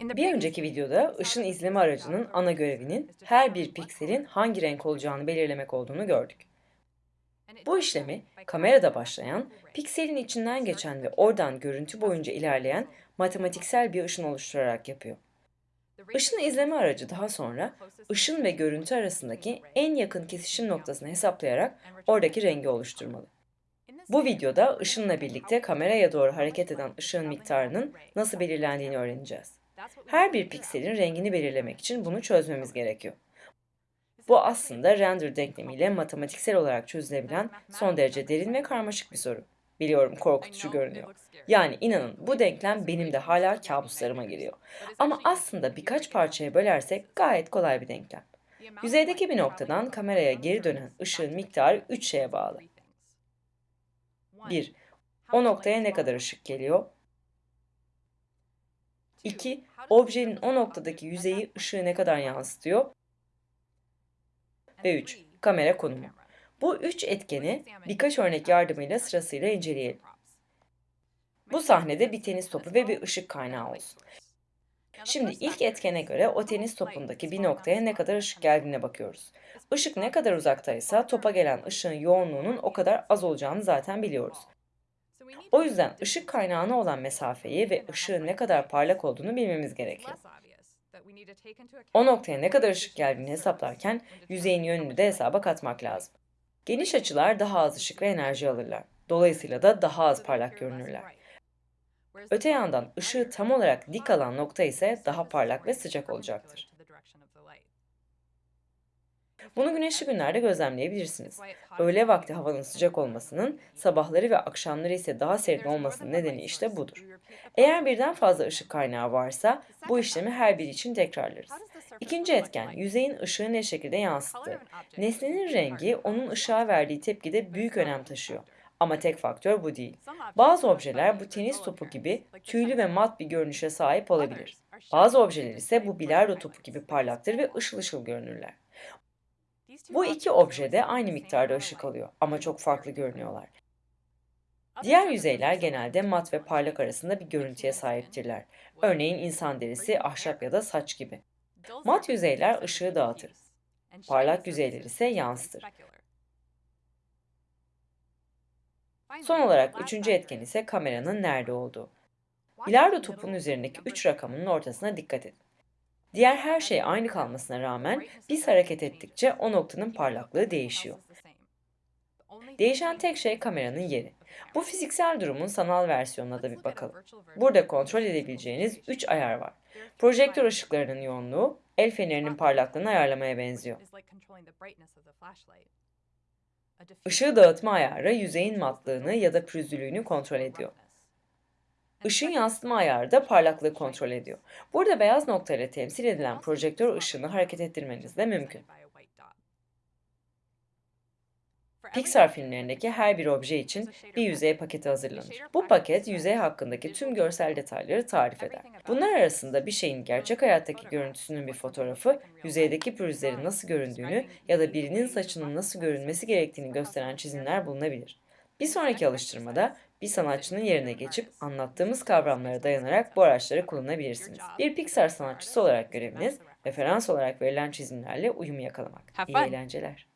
Bir önceki videoda ışın izleme aracının ana görevinin her bir pikselin hangi renk olacağını belirlemek olduğunu gördük. Bu işlemi kamerada başlayan, pikselin içinden geçen ve oradan görüntü boyunca ilerleyen matematiksel bir ışın oluşturarak yapıyor. Işın izleme aracı daha sonra ışın ve görüntü arasındaki en yakın kesişim noktasını hesaplayarak oradaki rengi oluşturmalı. Bu videoda ışınla birlikte kameraya doğru hareket eden ışığın miktarının nasıl belirlendiğini öğreneceğiz. Her bir pikselin rengini belirlemek için bunu çözmemiz gerekiyor. Bu aslında render denklemiyle matematiksel olarak çözülebilen son derece derin ve karmaşık bir soru. Biliyorum korkutucu görünüyor. Yani inanın bu denklem benim de hala kabuslarıma giriyor. Ama aslında birkaç parçaya bölersek gayet kolay bir denklem. Yüzeydeki bir noktadan kameraya geri dönen ışığın miktarı 3 şeye bağlı. 1. O noktaya ne kadar ışık geliyor? 2. Objenin o noktadaki yüzeyi ışığı ne kadar yansıtıyor? Ve 3. Kamera konumu. Bu üç etkeni birkaç örnek yardımıyla sırasıyla inceleyelim. Bu sahnede bir tenis topu ve bir ışık kaynağı olsun. Şimdi ilk etkene göre o tenis topundaki bir noktaya ne kadar ışık geldiğine bakıyoruz. Işık ne kadar uzaktaysa topa gelen ışığın yoğunluğunun o kadar az olacağını zaten biliyoruz. O yüzden ışık kaynağına olan mesafeyi ve ışığın ne kadar parlak olduğunu bilmemiz gerekiyor. O noktaya ne kadar ışık geldiğini hesaplarken yüzeyin yönünü de hesaba katmak lazım. Geniş açılar daha az ışık ve enerji alırlar. Dolayısıyla da daha az parlak görünürler. Öte yandan ışığı tam olarak dik alan nokta ise daha parlak ve sıcak olacaktır. Bunu güneşli günlerde gözlemleyebilirsiniz. Öğle vakti havanın sıcak olmasının, sabahları ve akşamları ise daha serin olmasının nedeni işte budur. Eğer birden fazla ışık kaynağı varsa bu işlemi her biri için tekrarlarız. İkinci etken, yüzeyin ışığı ne şekilde yansıttığı. Nesnenin rengi onun ışığa verdiği tepkide büyük önem taşıyor. Ama tek faktör bu değil. Bazı objeler bu tenis topu gibi tüylü ve mat bir görünüşe sahip olabilir. Bazı objeler ise bu bilardo topu gibi parlaktır ve ışıl ışıl görünürler. Bu iki obje de aynı miktarda ışık alıyor ama çok farklı görünüyorlar. Diğer yüzeyler genelde mat ve parlak arasında bir görüntüye sahiptirler. Örneğin insan derisi, ahşap ya da saç gibi. Mat yüzeyler ışığı dağıtır. Parlak yüzeyler ise yansıtır. Son olarak üçüncü etken ise kameranın nerede olduğu. Bilardo topunun üzerindeki üç rakamının ortasına dikkat edin. Diğer her şey aynı kalmasına rağmen biz hareket ettikçe o noktanın parlaklığı değişiyor. Değişen tek şey kameranın yeri. Bu fiziksel durumun sanal versiyonuna da bir bakalım. Burada kontrol edebileceğiniz 3 ayar var. Projektör ışıklarının yoğunluğu, el fenerinin parlaklığını ayarlamaya benziyor. Işığı dağıtma ayarı yüzeyin matlığını ya da pürüzlülüğünü kontrol ediyor. Işın yansıtma ayarı da parlaklığı kontrol ediyor. Burada beyaz nokta ile temsil edilen projektör ışığını hareket ettirmeniz de mümkün. Pixar filmlerindeki her bir obje için bir yüzey paketi hazırlanır. Bu paket yüzey hakkındaki tüm görsel detayları tarif eder. Bunlar arasında bir şeyin gerçek hayattaki görüntüsünün bir fotoğrafı, yüzeydeki pürüzlerin nasıl göründüğünü ya da birinin saçının nasıl görünmesi gerektiğini gösteren çizimler bulunabilir. Bir sonraki alıştırmada bir sanatçının yerine geçip anlattığımız kavramlara dayanarak bu araçları kullanabilirsiniz. Bir Pixar sanatçısı olarak göreviniz, referans olarak verilen çizimlerle uyum yakalamak. İyi eğlenceler.